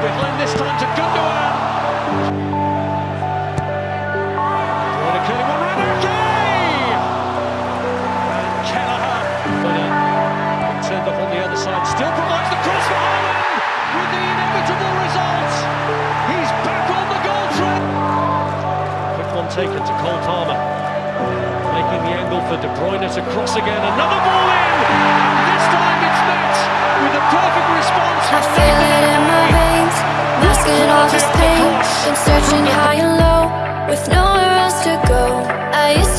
behind this time to Gundogan. Bruyne clearly one round! And Kelleher, uh, turned up on the other side, still provides the cross for Haaland with the inevitable result. He's back on the goal track. Quick one taken to Cole Palmer, making the angle for De Bruyne to cross again. Another ball Been searching high and low, with nowhere else to go. I used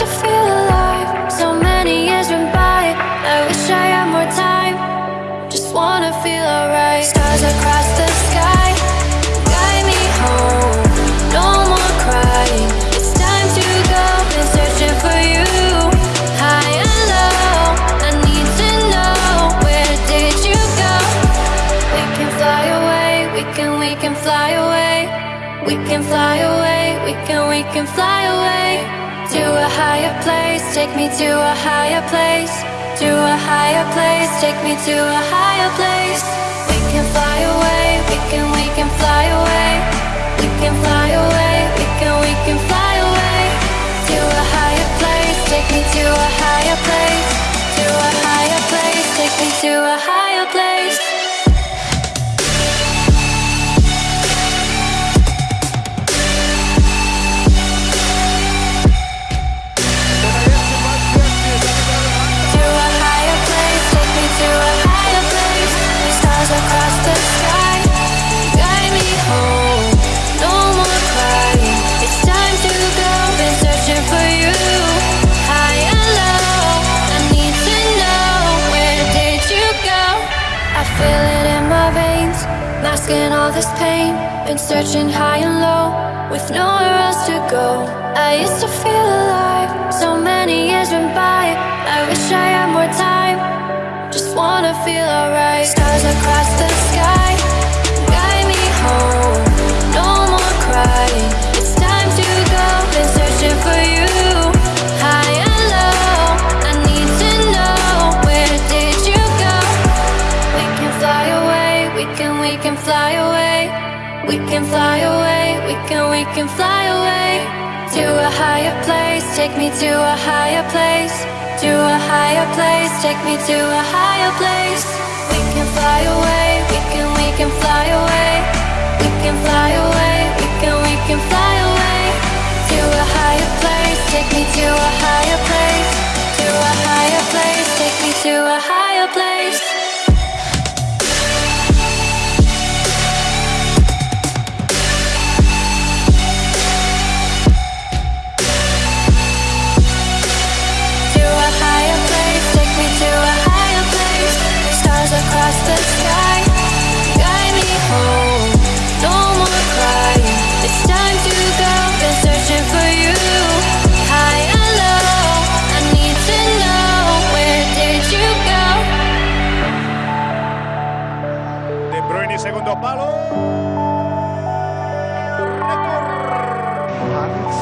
We can fly away, we can, we can fly away. To a higher place, take me to a higher place. To a higher place, take me to a higher place. We can fly away, we can, we can fly away. We can fly away, we can, we can fly away. To a higher place, take me to a higher place. To a higher place, take me to a higher masking all this pain. Been searching high and low, with nowhere else to go. I used to feel alive, so many years went by. I wish I had more time, just wanna feel alright. Stars across We can fly away, we can, we can fly away. To a higher place, take me to a higher place. To a higher place, take me to a higher place. We can fly away, we can, we can fly away. We can fly away, we can, we can fly away. To a higher place, take me to a higher place. To a higher place, take me to a higher place.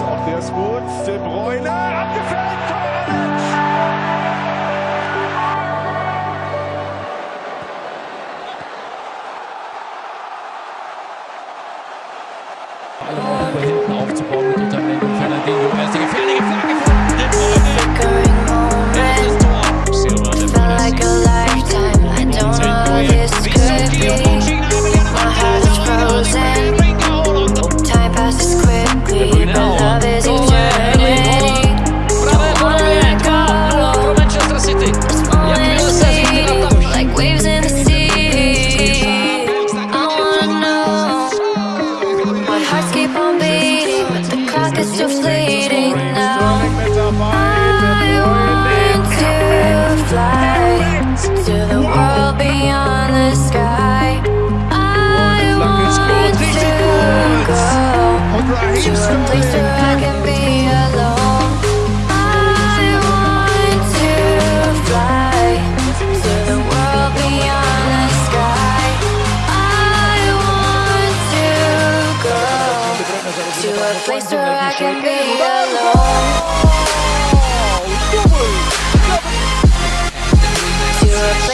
Auch der ist gut. De Bruyne abgefällt. Kramaric. Alle hinten aufzubauen to a place where I can be alone. To a